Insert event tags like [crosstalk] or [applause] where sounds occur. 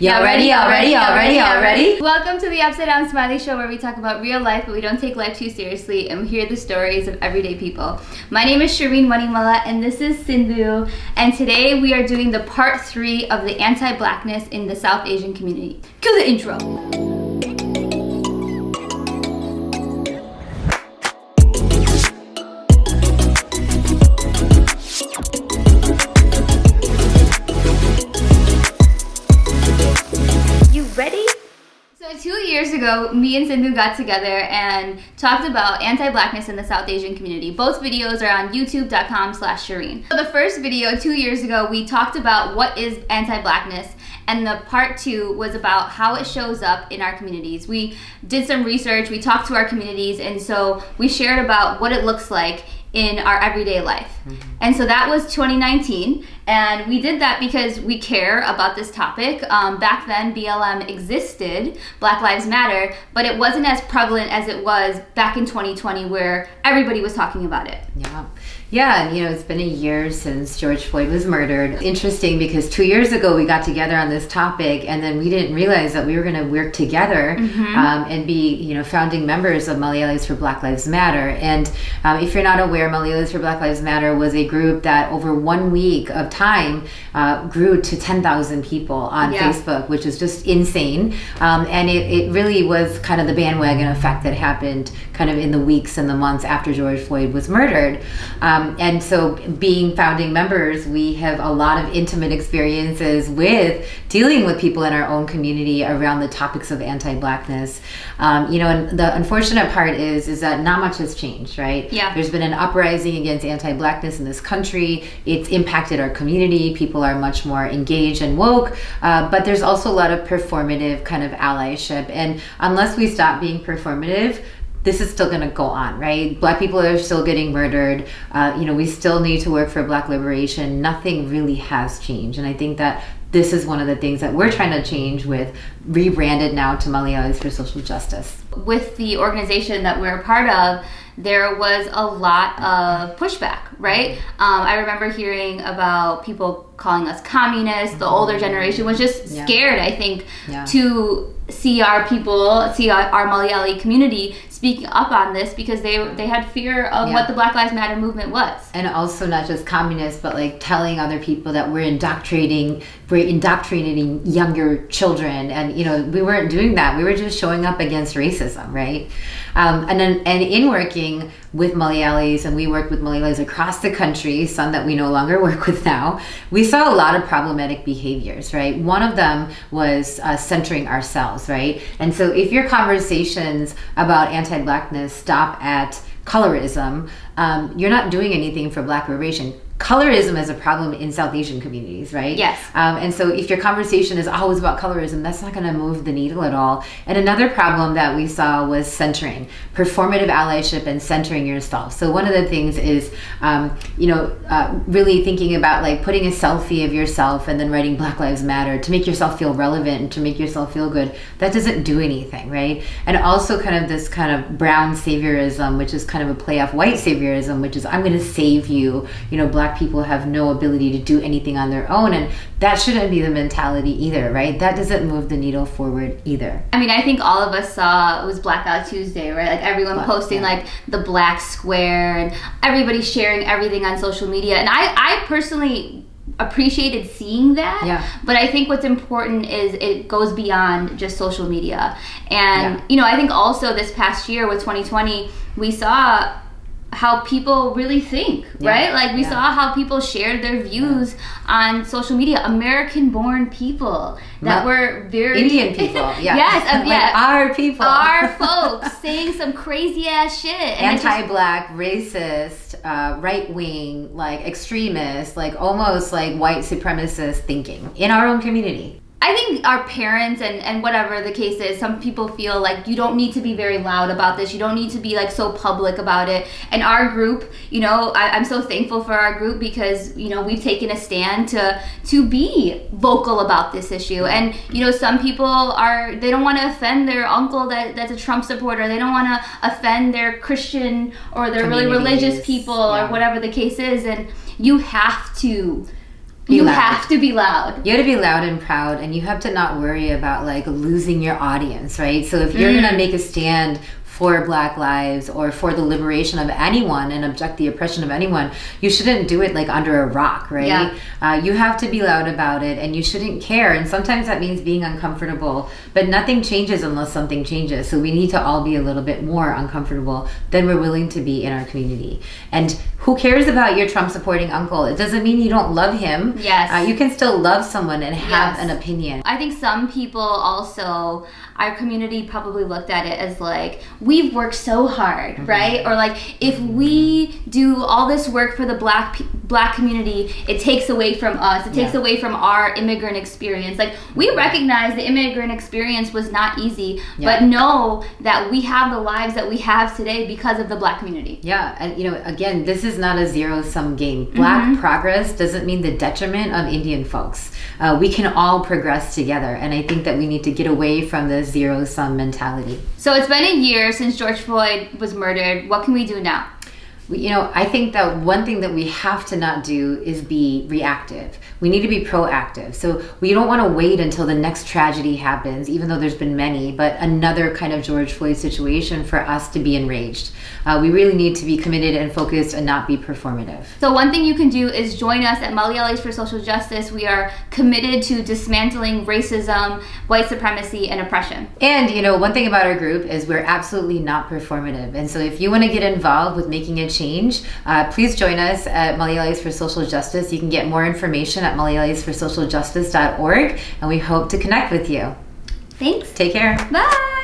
Y'all ready? Y'all ready? Y'all ready? Y'all ready? Welcome to the Upside Down Smiley Show, where we talk about real life, but we don't take life too seriously, and we hear the stories of everyday people. My name is Shireen Manimala, and this is Sindhu. And today we are doing the part three of the anti-blackness in the South Asian community. Cue the intro. Ago, me and Sindhu got together and talked about anti-blackness in the South Asian community. Both videos are on youtube.com slash Shireen. So the first video, two years ago, we talked about what is anti-blackness and the part two was about how it shows up in our communities. We did some research, we talked to our communities, and so we shared about what it looks like in our everyday life. Mm-hmm. And so that was 2019. And we did that because we care about this topic. Um, back then, BLM existed, Black Lives Matter, but it wasn't as prevalent as it was back in 2020 where everybody was talking about it. Yeah. Yeah, you know, it's been a year since George Floyd was murdered. Interesting because two years ago we got together on this topic, and then we didn't realize that we were going to work together mm-hmm. um, and be, you know, founding members of Malayalis for Black Lives Matter. And um, if you're not aware, Malayalis for Black Lives Matter was a group that over one week of time uh, grew to 10,000 people on yeah. Facebook, which is just insane. Um, and it, it really was kind of the bandwagon effect that happened kind of in the weeks and the months after George Floyd was murdered. Um, and so, being founding members, we have a lot of intimate experiences with dealing with people in our own community around the topics of anti-blackness. Um, you know, and the unfortunate part is is that not much has changed, right? Yeah. There's been an uprising against anti-blackness in this country. It's impacted our community. People are much more engaged and woke, uh, but there's also a lot of performative kind of allyship. And unless we stop being performative, this is still going to go on, right? Black people are still getting murdered. Uh, you know, we still need to work for Black liberation. Nothing really has changed, and I think that this is one of the things that we're trying to change with rebranded now to Malayalis for Social Justice. With the organization that we're a part of, there was a lot of pushback, right? Um, I remember hearing about people calling us communists. The older generation was just scared, yeah. I think, yeah. to see our people, see our, our Malayali community speaking up on this because they they had fear of yeah. what the Black Lives Matter movement was. And also not just communists, but like telling other people that we're indoctrinating we're indoctrinating younger children, and you know we weren't doing that. We were just showing up against racism, right? Um, and then and in working with Malayalis, and we worked with Malayalis across the country, some that we no longer [laughs] work with now. We saw a lot of problematic behaviors, right? One of them was uh, centering ourselves, right? And so if your conversations about anti-blackness stop at colorism, um, you're not doing anything for black liberation colorism is a problem in South Asian communities, right? Yes. Um, and so if your conversation is always about colorism, that's not going to move the needle at all. And another problem that we saw was centering, performative allyship and centering yourself. So one of the things is, um, you know, uh, really thinking about like putting a selfie of yourself and then writing Black Lives Matter to make yourself feel relevant and to make yourself feel good. That doesn't do anything, right? And also kind of this kind of brown saviorism, which is kind of a play off white saviorism, which is I'm going to save you, you know, black black people have no ability to do anything on their own and that shouldn't be the mentality either right that doesn't move the needle forward either i mean i think all of us saw it was blackout tuesday right like everyone black, posting yeah. like the black square and everybody sharing everything on social media and i i personally appreciated seeing that. Yeah. But I think what's important is it goes beyond just social media. And yeah. you know, I think also this past year with 2020, we saw how people really think, yeah. right? Like we yeah. saw how people shared their views on social media. American born people that Ma- were very Indian [laughs] people. Yeah. yes, um, [laughs] yeah. our people. Our [laughs] folks saying some crazy ass shit. Anti-black, just, racist, uh, right wing, like extremist, like almost like white supremacist thinking in our own community. I think our parents and, and whatever the case is, some people feel like you don't need to be very loud about this. You don't need to be like so public about it. And our group, you know, I, am so thankful for our group because, you know, we've taken a stand to to be vocal about this issue. And, you know, some people are they don't want to offend their uncle that, that's a Trump supporter. They don't want to offend their Christian or their really religious people yeah. or whatever the case is. And you have to Be you loud. have to be loud. You have to be loud and proud, and you have to not worry about like losing your audience, right? So if you're gonna mm. make a stand for Black lives or for the liberation of anyone and object the oppression of anyone, you shouldn't do it like under a rock, right? Yeah. Uh, you have to be loud about it, and you shouldn't care. And sometimes that means being uncomfortable, but nothing changes unless something changes. So we need to all be a little bit more uncomfortable than we're willing to be in our community. And who cares about your Trump supporting uncle? It doesn't mean you don't love him. Yes. Uh, you can still love someone and have Yes. an opinion. I think some people also, our community probably looked at it as like, we've worked so hard, Mm-hmm. right? Or like, if we do all this work for the black black community, it takes away from us. It takes Yeah. away from our immigrant experience. Like, we recognize the immigrant experience was not easy, Yeah. but know that we have the lives that we have today because of the black community. Yeah, and you know, again, this is not a zero sum game. Black Mm-hmm. progress doesn't mean the detriment of Indian folks. Uh, we can all progress together, and I think that we need to get away from the zero sum mentality. So it's been a year since George Floyd was murdered. What can we do now? We- You know, I think that one thing that we have to not do is be reactive. We need to be proactive. So we don't want to wait until the next tragedy happens, even though there's been many, but another kind of George Floyd situation for us to be enraged. Uh, we really need to be committed and focused and not be performative. So one thing you can do is join us at Malayalis for Social Justice. We are committed to dismantling racism, white supremacy, and oppression. And you know, one thing about our group is we're absolutely not performative. And so, if you want to get involved with making a change, uh, please join us at Malayalis for Social Justice. You can get more information at malayalisforsocialjustice.org, and we hope to connect with you. Thanks. Take care. Bye.